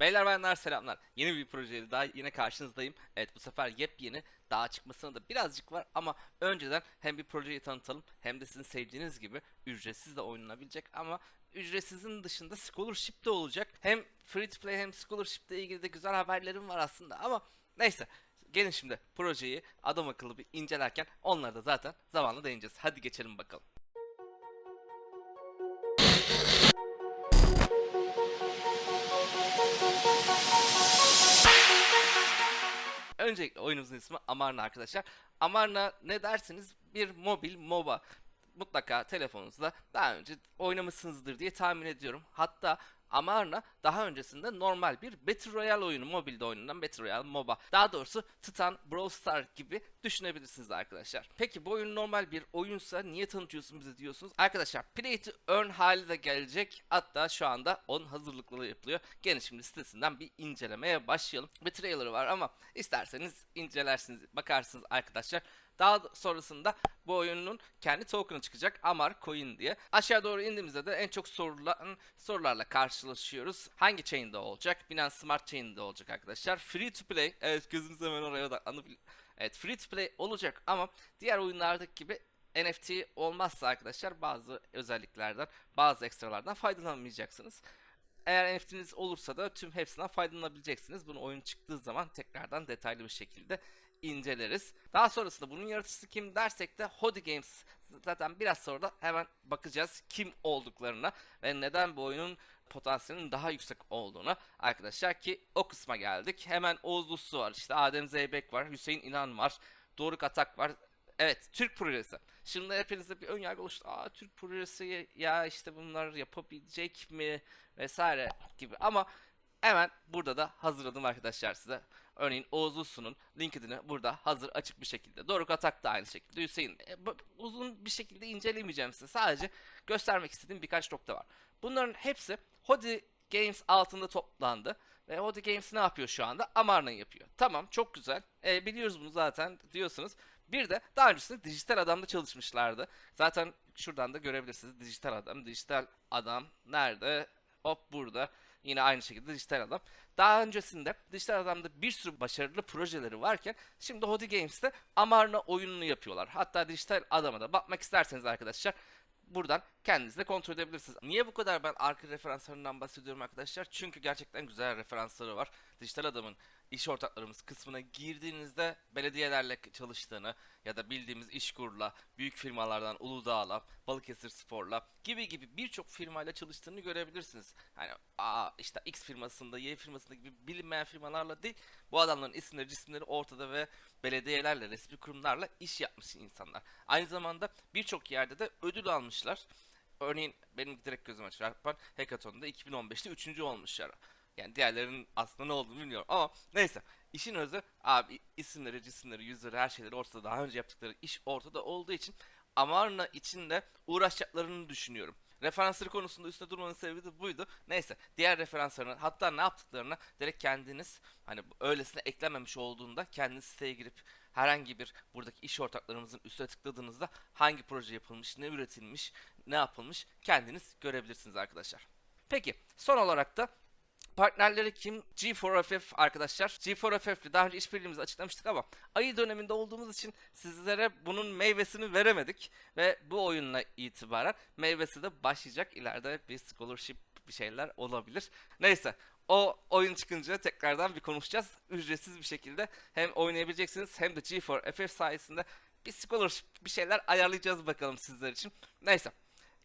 Beyler bayanlar selamlar. Yeni bir projeyle daha yine karşınızdayım. Evet bu sefer yepyeni daha çıkmasına da birazcık var ama önceden hem bir projeyi tanıtalım hem de sizin sevdiğiniz gibi ücretsiz de oynanabilecek ama ücretsizin dışında scholarship de olacak. Hem free to play hem scholarship ile ilgili de güzel haberlerim var aslında ama neyse gelin şimdi projeyi adam akıllı bir incelerken onları da zaten zamanla değineceğiz. Hadi geçelim bakalım. Öncelikle oyunumuzun ismi Amarna arkadaşlar. Amarna ne dersiniz? Bir mobil MOBA. Mutlaka telefonunuzda daha önce oynamışsınızdır diye tahmin ediyorum. Hatta Amarna daha öncesinde normal bir Battle Royale oyunu, mobilde oynanan Battle Royale MOBA. Daha doğrusu Titan, Brawl Stars gibi düşünebilirsiniz arkadaşlar. Peki bu oyun normal bir oyunsa niye tanıtıyorsun bize diyorsunuz? Arkadaşlar Play to Earn hali de gelecek. Hatta şu anda onun hazırlıkları yapılıyor. Gelin şimdi sitesinden bir incelemeye başlayalım. Bir trailer var ama isterseniz incelersiniz, bakarsınız arkadaşlar. Daha sonrasında bu oyunun kendi token'ı çıkacak Amar Coin diye. Aşağı doğru indiğimizde de en çok sorulan sorularla karşılaşıyoruz. Hangi chain'de olacak? Binance Smart Chain'de olacak arkadaşlar. Free to play. Evet gözünüz hemen oraya odaklanıp Evet free to play olacak ama diğer oyunlardaki gibi NFT olmazsa arkadaşlar bazı özelliklerden, bazı ekstralardan faydalanamayacaksınız. Eğer NFT'niz olursa da tüm hepsinden faydalanabileceksiniz. Bunu oyun çıktığı zaman tekrardan detaylı bir şekilde inceleriz. Daha sonrasında bunun yaratıcısı kim dersek de Hodi Games. Zaten biraz sonra da hemen bakacağız kim olduklarına ve neden bu oyunun potansiyelinin daha yüksek olduğuna arkadaşlar ki o kısma geldik. Hemen Oğuz Uslu var, işte Adem Zeybek var, Hüseyin İnan var, Doruk Atak var. Evet, Türk projesi. Şimdi hepinizde bir ön yargı oluştu. Aa Türk projesi ya işte bunlar yapabilecek mi vesaire gibi ama hemen burada da hazırladım arkadaşlar size. Örneğin Oğuz Uslu'nun LinkedIn'i burada hazır açık bir şekilde. Doruk Atak da aynı şekilde. Hüseyin e, uzun bir şekilde incelemeyeceğim size. Sadece göstermek istediğim birkaç nokta var. Bunların hepsi Hodi Games altında toplandı. Ve Hodi Games ne yapıyor şu anda? Amarna yapıyor. Tamam çok güzel. E, biliyoruz bunu zaten diyorsunuz. Bir de daha öncesinde Dijital Adam'da çalışmışlardı. Zaten şuradan da görebilirsiniz. Dijital Adam. Dijital Adam nerede? Hop burada. Yine aynı şekilde Dijital Adam. Daha öncesinde Dijital Adam'da bir sürü başarılı projeleri varken şimdi Hodi Games'te Amarna oyununu yapıyorlar. Hatta Dijital Adam'a da bakmak isterseniz arkadaşlar buradan kendiniz de kontrol edebilirsiniz. Niye bu kadar ben arka referanslarından bahsediyorum arkadaşlar? Çünkü gerçekten güzel referansları var. Dijital Adam'ın iş ortaklarımız kısmına girdiğinizde belediyelerle çalıştığını ya da bildiğimiz İşkur'la, büyük firmalardan Uludağ'la, Balıkesir Spor'la gibi gibi birçok firmayla çalıştığını görebilirsiniz. Yani aa işte X firmasında, Y firmasında gibi bilinmeyen firmalarla değil, bu adamların isimleri, cisimleri ortada ve belediyelerle, resmi kurumlarla iş yapmış insanlar. Aynı zamanda birçok yerde de ödül almışlar. Örneğin benim direkt gözüme çarpan Hackathon'da 2015'te 3. olmuşlar. Yani diğerlerinin aslında ne olduğunu bilmiyorum ama neyse. İşin özü abi isimleri, cisimleri, yüzleri her şeyleri ortada. Daha önce yaptıkları iş ortada olduğu için Amarna için de uğraşacaklarını düşünüyorum. Referansları konusunda üstüne durmanın sebebi de buydu. Neyse diğer referanslarını hatta ne yaptıklarını direkt kendiniz hani öylesine eklememiş olduğunda kendiniz siteye girip herhangi bir buradaki iş ortaklarımızın üstüne tıkladığınızda hangi proje yapılmış, ne üretilmiş, ne yapılmış kendiniz görebilirsiniz arkadaşlar. Peki son olarak da Partnerleri kim? G4FF arkadaşlar. G4FF ile daha önce işbirliğimizi açıklamıştık ama ayı döneminde olduğumuz için sizlere bunun meyvesini veremedik. Ve bu oyunla itibaren meyvesi de başlayacak. İleride bir scholarship bir şeyler olabilir. Neyse o oyun çıkınca tekrardan bir konuşacağız. Ücretsiz bir şekilde hem oynayabileceksiniz hem de G4FF sayesinde bir scholarship bir şeyler ayarlayacağız bakalım sizler için. Neyse.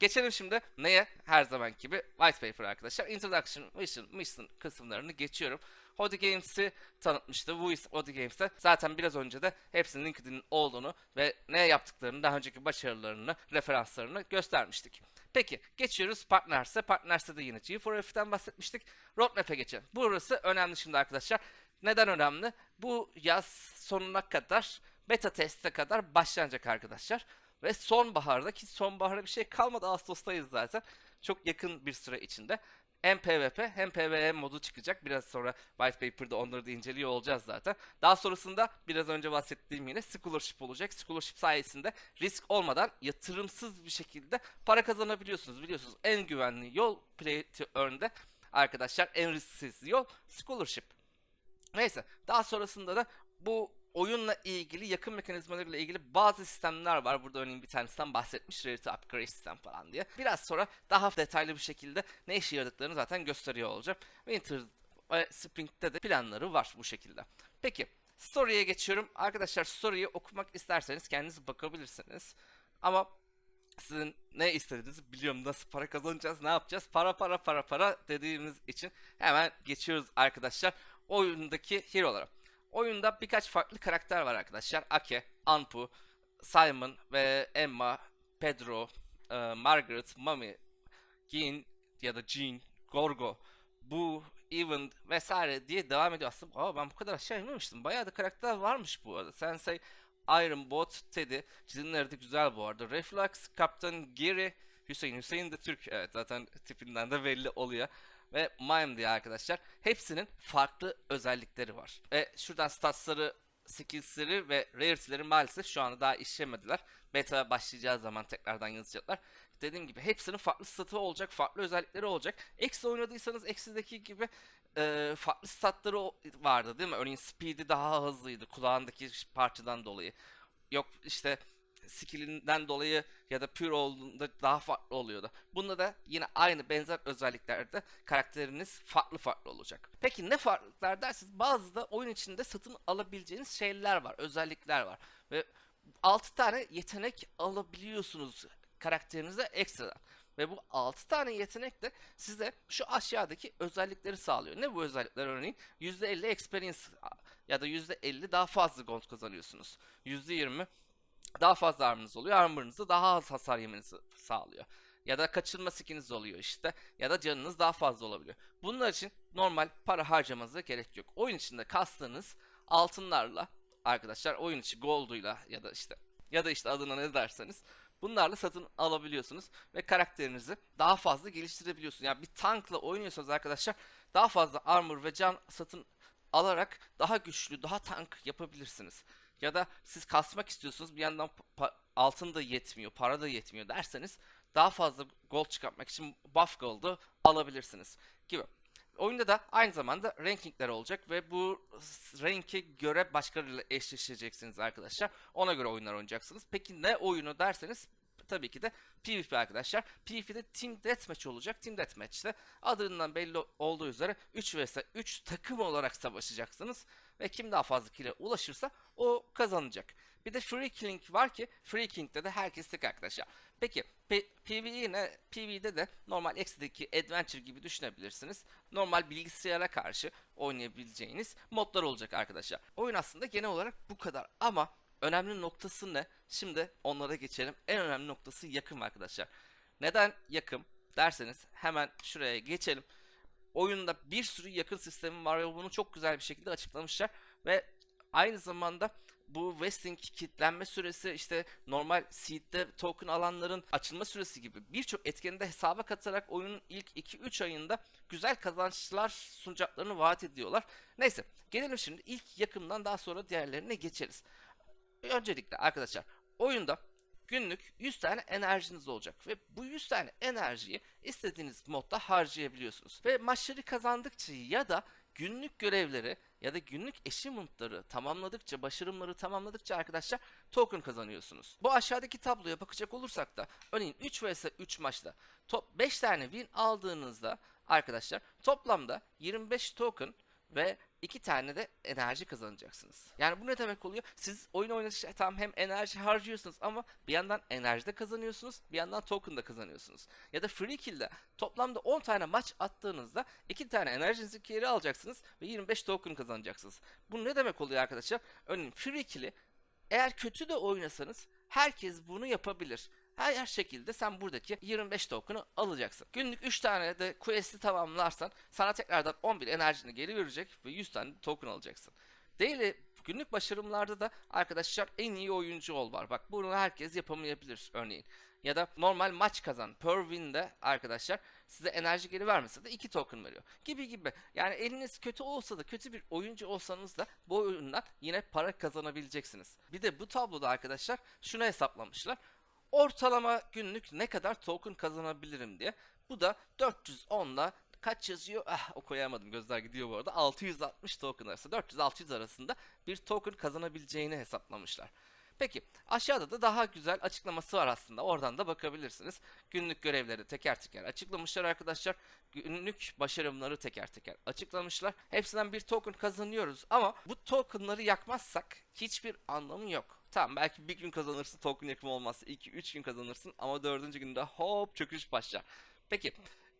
Geçelim şimdi neye? Her zaman gibi white paper arkadaşlar. Introduction, mission, mission kısımlarını geçiyorum. Hodi Games'i tanıtmıştı. İs Hodi Games'te zaten biraz önce de hepsinin LinkedIn'in olduğunu ve ne yaptıklarını, daha önceki başarılarını, referanslarını göstermiştik. Peki geçiyoruz Partners'e. Partners'te de yine G4F'den bahsetmiştik. Roadmap'e geçelim. Burası önemli şimdi arkadaşlar. Neden önemli? Bu yaz sonuna kadar, beta teste kadar başlanacak arkadaşlar. Ve sonbaharda ki sonbaharda bir şey kalmadı Ağustos'tayız zaten. Çok yakın bir süre içinde hem PvP hem PvE modu çıkacak. Biraz sonra White Paper'da onları da inceliyor olacağız zaten. Daha sonrasında biraz önce bahsettiğim yine Scholarship olacak. Scholarship sayesinde risk olmadan yatırımsız bir şekilde para kazanabiliyorsunuz. Biliyorsunuz en güvenli yol Play to Earn'de arkadaşlar en risksiz yol scholarship. Neyse daha sonrasında da bu oyunla ilgili yakın mekanizmalarıyla ilgili bazı sistemler var. Burada örneğin bir tanesinden bahsetmiş Rarity Upgrade sistem falan diye. Biraz sonra daha detaylı bir şekilde ne işe yaradıklarını zaten gösteriyor olacağım. Winter ve Spring'de de planları var bu şekilde. Peki Story'e geçiyorum. Arkadaşlar Story'yi okumak isterseniz kendiniz bakabilirsiniz. Ama sizin ne istediğinizi biliyorum. Nasıl para kazanacağız, ne yapacağız? Para para para para dediğimiz için hemen geçiyoruz arkadaşlar. Oyundaki hero'lara. Oyunda birkaç farklı karakter var arkadaşlar. Ake, Anpu, Simon ve Emma, Pedro, e, Margaret, Mami, Gin ya da Jean, Gorgo, Bu, Even vesaire diye devam ediyor. Aslında Aa, ben bu kadar aşağı inmemiştim. Bayağı da karakter varmış bu arada. Sensei, Iron Bot, Teddy. Çizimleri de güzel bu arada. Reflux, Captain Gary, Hüseyin. Hüseyin de Türk. Evet zaten tipinden de belli oluyor. Ve Mime diye arkadaşlar. Hepsinin farklı özellikleri var. Ve şuradan statsları, skillsleri ve rarity'leri maalesef şu anda daha işlemediler. Beta başlayacağı zaman tekrardan yazacaklar. Dediğim gibi hepsinin farklı statı olacak, farklı özellikleri olacak. Eksi oynadıysanız Eksi'deki gibi e, farklı statları vardı değil mi? Örneğin speed'i daha hızlıydı kulağındaki parçadan dolayı. Yok işte skillinden dolayı ya da pure olduğunda daha farklı oluyordu. Bunda da yine aynı benzer özelliklerde karakteriniz farklı farklı olacak. Peki ne farklılıklar dersiniz? Bazı da oyun içinde satın alabileceğiniz şeyler var, özellikler var. Ve 6 tane yetenek alabiliyorsunuz karakterinize ekstradan. Ve bu 6 tane yetenek de size şu aşağıdaki özellikleri sağlıyor. Ne bu özellikler örneğin? %50 experience ya da %50 daha fazla gold kazanıyorsunuz. %20 daha fazla armor'ınız oluyor. Armor'ınızı daha az hasar yemenizi sağlıyor. Ya da kaçırma skiniz oluyor işte. Ya da canınız daha fazla olabiliyor. Bunlar için normal para harcamanıza gerek yok. Oyun içinde kastığınız altınlarla arkadaşlar oyun içi gold'uyla ya da işte ya da işte adına ne derseniz bunlarla satın alabiliyorsunuz ve karakterinizi daha fazla geliştirebiliyorsunuz. Yani bir tankla oynuyorsanız arkadaşlar daha fazla armor ve can satın alarak daha güçlü, daha tank yapabilirsiniz. Ya da siz kasmak istiyorsunuz bir yandan altın da yetmiyor, para da yetmiyor derseniz daha fazla gold çıkartmak için buff gold'u alabilirsiniz gibi. Oyunda da aynı zamanda rankingler olacak ve bu ranke göre başkalarıyla eşleşeceksiniz arkadaşlar. Ona göre oyunlar oynayacaksınız. Peki ne oyunu derseniz tabii ki de PvP arkadaşlar. PvP'de Team Deathmatch olacak. Team Deathmatch'te adından belli olduğu üzere 3 vs 3 takım olarak savaşacaksınız. Ve kim daha fazla kill'e ulaşırsa o kazanacak. Bir de Free Killing var ki Free Killing'de de herkes tek arkadaşlar. Peki PvE ne? PvE'de de normal X'deki Adventure gibi düşünebilirsiniz. Normal bilgisayara karşı oynayabileceğiniz modlar olacak arkadaşlar. Oyun aslında genel olarak bu kadar ama önemli noktası ne? Şimdi onlara geçelim. En önemli noktası yakın arkadaşlar. Neden yakın derseniz hemen şuraya geçelim. Oyunda bir sürü yakın sistemi var ve bunu çok güzel bir şekilde açıklamışlar ve aynı zamanda bu vesting kitlenme süresi işte normal seed'de token alanların açılma süresi gibi birçok etkeni de hesaba katarak oyunun ilk 2-3 ayında güzel kazançlar sunacaklarını vaat ediyorlar. Neyse gelelim şimdi ilk yakından daha sonra diğerlerine geçeriz. Öncelikle arkadaşlar oyunda günlük 100 tane enerjiniz olacak ve bu 100 tane enerjiyi istediğiniz modda harcayabiliyorsunuz. Ve maçları kazandıkça ya da günlük görevleri ya da günlük achievement'ları tamamladıkça, başarımları tamamladıkça arkadaşlar token kazanıyorsunuz. Bu aşağıdaki tabloya bakacak olursak da örneğin 3 vs 3 maçta top 5 tane win aldığınızda arkadaşlar toplamda 25 token ve iki tane de enerji kazanacaksınız. Yani bu ne demek oluyor? Siz oyun oynayışta tam hem enerji harcıyorsunuz ama bir yandan enerji de kazanıyorsunuz, bir yandan token da kazanıyorsunuz. Ya da free kill'de toplamda 10 tane maç attığınızda iki tane enerjinizi geri alacaksınız ve 25 token kazanacaksınız. Bu ne demek oluyor arkadaşlar? Örneğin free kill'i eğer kötü de oynasanız herkes bunu yapabilir. Her, şekilde sen buradaki 25 token'ı alacaksın. Günlük 3 tane de quest'i tamamlarsan sana tekrardan 11 enerjini geri verecek ve 100 tane token alacaksın. Daily günlük başarımlarda da arkadaşlar en iyi oyuncu ol var. Bak bunu herkes yapamayabilir örneğin. Ya da normal maç kazan. Per win'de arkadaşlar size enerji geri vermese de 2 token veriyor. Gibi gibi. Yani eliniz kötü olsa da kötü bir oyuncu olsanız da bu oyundan yine para kazanabileceksiniz. Bir de bu tabloda arkadaşlar şunu hesaplamışlar. Ortalama günlük ne kadar token kazanabilirim diye. Bu da 410 ile kaç yazıyor? Ah okuyamadım gözler gidiyor bu arada. 660 token arası 400-600 arasında bir token kazanabileceğini hesaplamışlar. Peki aşağıda da daha güzel açıklaması var aslında. Oradan da bakabilirsiniz. Günlük görevleri teker teker açıklamışlar arkadaşlar. Günlük başarımları teker teker açıklamışlar. Hepsinden bir token kazanıyoruz ama bu tokenları yakmazsak hiçbir anlamı yok. Tamam belki bir gün kazanırsın token yakımı olmazsa 2-3 gün kazanırsın ama dördüncü günde hop çöküş başlar. Peki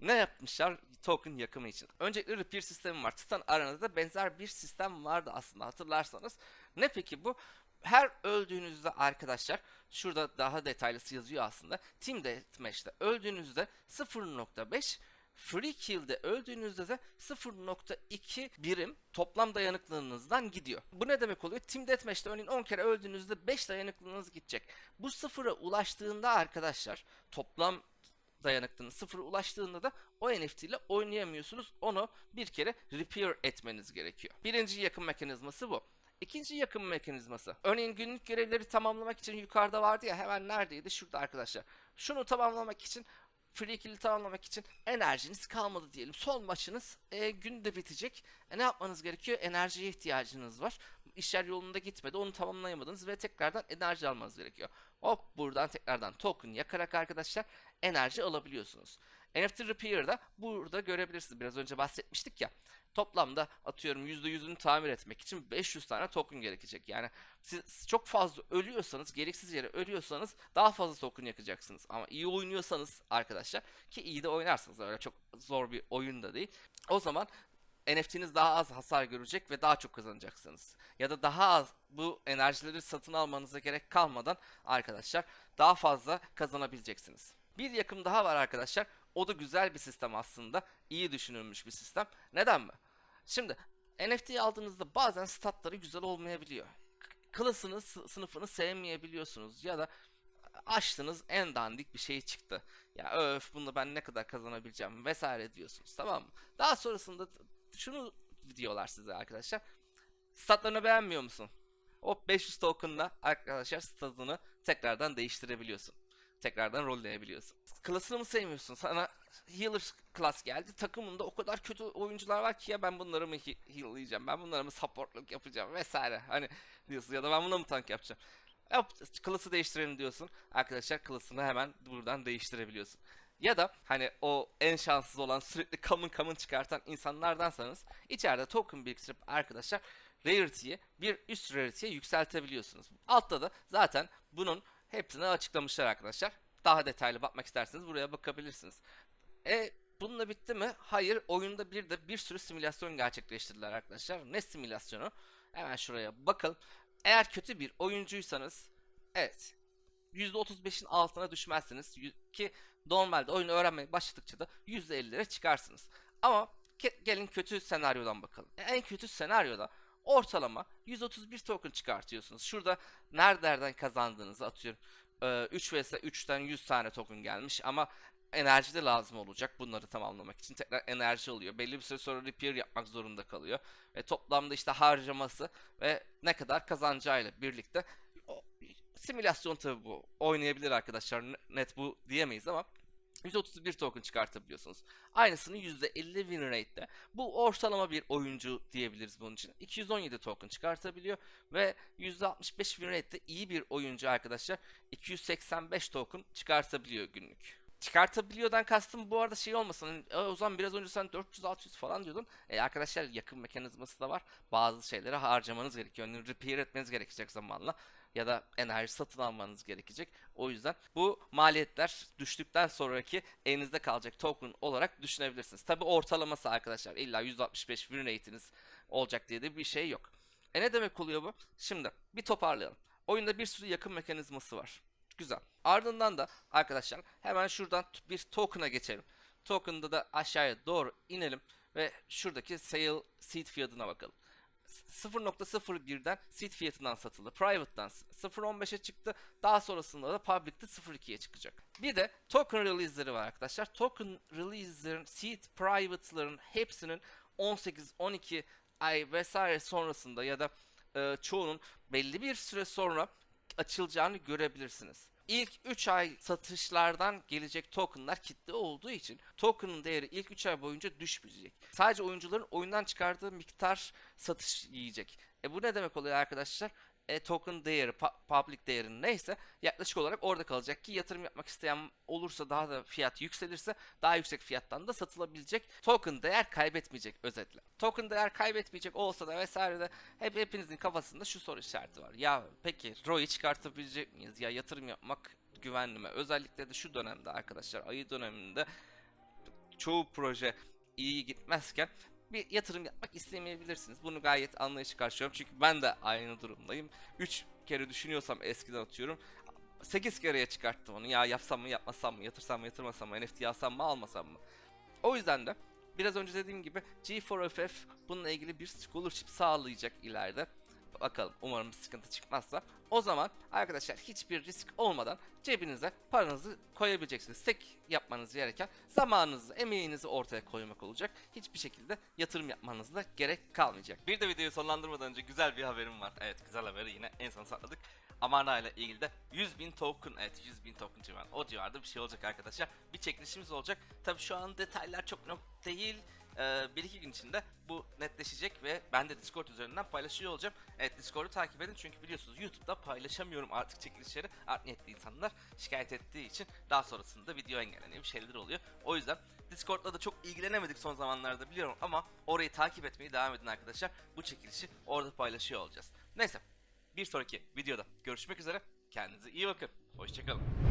ne yapmışlar token yakımı için? Öncelikle repair sistemi var. Titan Arena'da da benzer bir sistem vardı aslında hatırlarsanız. Ne peki bu? Her öldüğünüzde arkadaşlar şurada daha detaylısı yazıyor aslında. Team Deathmatch'te öldüğünüzde 0.5 Free Kill'de öldüğünüzde de 0.2 birim toplam dayanıklılığınızdan gidiyor. Bu ne demek oluyor? Team Deathmatch'te örneğin 10 kere öldüğünüzde 5 dayanıklılığınız gidecek. Bu sıfıra ulaştığında arkadaşlar toplam dayanıklılığınız sıfıra ulaştığında da o NFT ile oynayamıyorsunuz. Onu bir kere repair etmeniz gerekiyor. Birinci yakın mekanizması bu. İkinci yakın mekanizması. Örneğin günlük görevleri tamamlamak için yukarıda vardı ya hemen neredeydi? Şurada arkadaşlar. Şunu tamamlamak için free kill'i tamamlamak için enerjiniz kalmadı diyelim. Son maçınız e, günde bitecek. E, ne yapmanız gerekiyor? Enerjiye ihtiyacınız var. İşler yolunda gitmedi. Onu tamamlayamadınız ve tekrardan enerji almanız gerekiyor. Hop buradan tekrardan token yakarak arkadaşlar enerji alabiliyorsunuz. NFT Repair'da burada görebilirsiniz. Biraz önce bahsetmiştik ya. Toplamda atıyorum %100'ünü tamir etmek için 500 tane token gerekecek. Yani siz çok fazla ölüyorsanız, gereksiz yere ölüyorsanız daha fazla token yakacaksınız. Ama iyi oynuyorsanız arkadaşlar ki iyi de oynarsınız öyle çok zor bir oyun da değil. O zaman NFT'niz daha az hasar görecek ve daha çok kazanacaksınız. Ya da daha az bu enerjileri satın almanıza gerek kalmadan arkadaşlar daha fazla kazanabileceksiniz. Bir yakım daha var arkadaşlar. O da güzel bir sistem aslında. İyi düşünülmüş bir sistem. Neden mi? Şimdi NFT aldığınızda bazen statları güzel olmayabiliyor. Klasını, sı- sınıfını sevmeyebiliyorsunuz ya da açtınız en dandik bir şey çıktı. Ya öf bunu ben ne kadar kazanabileceğim vesaire diyorsunuz tamam mı? Daha sonrasında şunu diyorlar size arkadaşlar. Statlarını beğenmiyor musun? O 500 token'la arkadaşlar statını tekrardan değiştirebiliyorsun. Tekrardan rolleyebiliyorsun. Klasını mı sevmiyorsun? Sana healer class geldi. Takımında o kadar kötü oyuncular var ki ya ben bunları mı he- heal'layacağım? Ben bunları mı supportluk yapacağım vesaire. Hani diyorsun ya da ben bunu mu tank yapacağım? Yap, klası değiştirelim diyorsun. Arkadaşlar klasını hemen buradan değiştirebiliyorsun. Ya da hani o en şanssız olan sürekli common common çıkartan insanlardansanız içeride token biriktirip arkadaşlar rarity'yi bir üst rarity'ye yükseltebiliyorsunuz. Altta da zaten bunun hepsini açıklamışlar arkadaşlar. Daha detaylı bakmak isterseniz buraya bakabilirsiniz. E bununla bitti mi? Hayır. Oyunda bir de bir sürü simülasyon gerçekleştirdiler arkadaşlar. Ne simülasyonu? Hemen şuraya bakalım. Eğer kötü bir oyuncuysanız evet %35'in altına düşmezsiniz ki normalde oyunu öğrenmeye başladıkça da %50'lere çıkarsınız. Ama gelin kötü senaryodan bakalım. En kötü senaryoda ortalama 131 token çıkartıyorsunuz. Şurada nerelerden kazandığınızı atıyorum. Ee, 3 vs 3'ten 100 tane token gelmiş ama enerji de lazım olacak bunları tamamlamak için. Tekrar enerji alıyor. Belli bir süre sonra repair yapmak zorunda kalıyor. Ve toplamda işte harcaması ve ne kadar kazanacağıyla birlikte simülasyon tabi bu. Oynayabilir arkadaşlar. ne- Net bu diyemeyiz ama 131 token çıkartabiliyorsunuz. Aynısını %50 win rate'de. Bu ortalama bir oyuncu diyebiliriz bunun için. 217 token çıkartabiliyor ve %65 win rate'de iyi bir oyuncu arkadaşlar 285 token çıkartabiliyor günlük. Çıkartabiliyordan kastım bu arada şey olmasın. "E, o zaman biraz önce sen 400-600 falan diyordun. E, arkadaşlar yakın mekanizması da var. Bazı şeyleri harcamanız gerekiyor. Yani repair etmeniz gerekecek zamanla. Ya da enerji satın almanız gerekecek. O yüzden bu maliyetler düştükten sonraki elinizde kalacak token olarak düşünebilirsiniz. Tabi ortalaması arkadaşlar. İlla 165 win rate'iniz olacak diye de bir şey yok. E ne demek oluyor bu? Şimdi bir toparlayalım. Oyunda bir sürü yakın mekanizması var. Güzel. Ardından da arkadaşlar hemen şuradan bir token'a geçelim. Token'da da aşağıya doğru inelim ve şuradaki sale seed fiyatına bakalım. S- 0.01'den seed fiyatından satıldı. Private'dan s- 0.15'e çıktı. Daha sonrasında da public'te 0.2'ye çıkacak. Bir de token release'leri var arkadaşlar. Token release'lerin, seed private'ların hepsinin 18, 12 ay vesaire sonrasında ya da e, çoğunun belli bir süre sonra açılacağını görebilirsiniz. İlk 3 ay satışlardan gelecek tokenlar kitle olduğu için token'ın değeri ilk 3 ay boyunca düşmeyecek. Sadece oyuncuların oyundan çıkardığı miktar satış yiyecek. E bu ne demek oluyor arkadaşlar? E, token değeri, public değeri neyse yaklaşık olarak orada kalacak ki yatırım yapmak isteyen olursa daha da fiyat yükselirse daha yüksek fiyattan da satılabilecek. Token değer kaybetmeyecek özetle. Token değer kaybetmeyecek olsa da vesaire de hep hepinizin kafasında şu soru işareti var. Ya peki ROI çıkartabilecek miyiz? Ya yatırım yapmak güvenli mi? Özellikle de şu dönemde arkadaşlar ayı döneminde çoğu proje iyi gitmezken bir yatırım yapmak istemeyebilirsiniz. Bunu gayet anlayışı karşılıyorum. Çünkü ben de aynı durumdayım. 3 kere düşünüyorsam eskiden atıyorum. 8 kereye çıkarttım onu. Ya yapsam mı yapmasam mı, yatırsam mı yatırmasam mı, NFT alsam mı almasam mı? O yüzden de biraz önce dediğim gibi G4FF bununla ilgili bir scholarship sağlayacak ileride. Bakalım umarım bir sıkıntı çıkmazsa. O zaman arkadaşlar hiçbir risk olmadan cebinize paranızı koyabileceksiniz. Tek yapmanız gereken zamanınızı, emeğinizi ortaya koymak olacak. Hiçbir şekilde yatırım yapmanız da gerek kalmayacak. Bir de videoyu sonlandırmadan önce güzel bir haberim var. Evet güzel haberi yine en son sakladık. Amarna ile ilgili de 100 bin token, evet 100 bin token civarı, o civarda bir şey olacak arkadaşlar. Bir çekilişimiz olacak. Tabi şu an detaylar çok net değil. Ee, bir iki gün içinde bu netleşecek ve ben de Discord üzerinden paylaşıyor olacağım. Evet Discord'u takip edin çünkü biliyorsunuz YouTube'da paylaşamıyorum artık çekilişleri. Art niyetli insanlar şikayet ettiği için daha sonrasında video engelleniyor bir şeyler oluyor. O yüzden Discord'la da çok ilgilenemedik son zamanlarda biliyorum ama orayı takip etmeyi devam edin arkadaşlar. Bu çekilişi orada paylaşıyor olacağız. Neyse bir sonraki videoda görüşmek üzere. Kendinize iyi bakın. Hoşçakalın.